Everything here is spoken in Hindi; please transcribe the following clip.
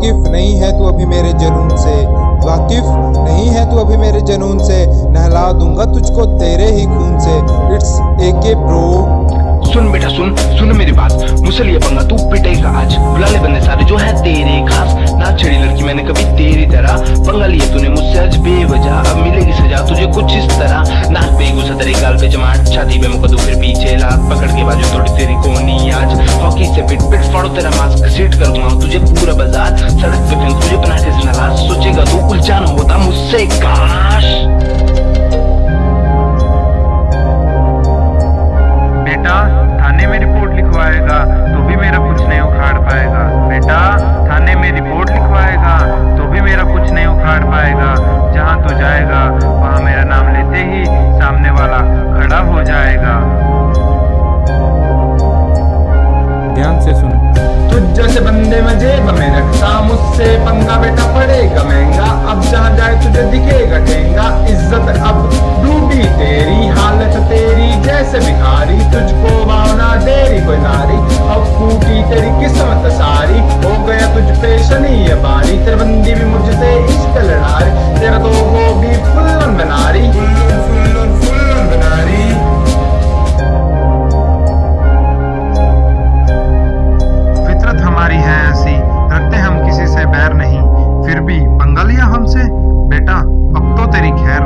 वाकिफ नहीं है तू अभी मेरे जनून से। वाकिफ नहीं है तू अभी मेरे जनून से। नहला दूँगा तुझको तेरे ही खून से। इट्स ए के ब्रो सुन बेटा, सुन सुन मेरी बात। मुझसे लिए पंगा, तू पिटेगा आज। बुला ले बंदे सारे जो है तेरे खास। ना छेड़ी लड़की मैंने कभी तेरी तरह पंगा लिए तूने मुझसे आज बेवजह। अब मिलेगी सजा तुझे कुछ इस तरह। ना पे गुस्सा तेरे गाल पे जमा छाती पे मुकदू फिर पीछे लात पकड़ के बाजू थोड़ी तेरी कोनी आज। हॉकी से पिट पिट फाड़ो, तेरा मास्क सीट कर दूँगा तुझे पूरा मुझसे काश। बेटा थाने में रिपोर्ट लिखवाएगा तो भी मेरा कुछ नहीं उखाड़ पाएगा। बेटा थाने में रिपोर्ट लिखवाएगा तो भी मेरा कुछ नहीं उखाड़ पाएगा। जहाँ तू जाएगा वहाँ मेरा नाम लेते ही सामने वाला खड़ा हो जाएगा। ध्यान से सुन। तुझ जैसे बंदे में जेब में रखता मुझसे पंगा बेटा पड़ेगा महँगा। फितरत हमारी है ऐसी, रखते हम किसी से बैर नहीं, फिर भी पंगा लिया हमसे? बेटा, अब तो तेरी खैर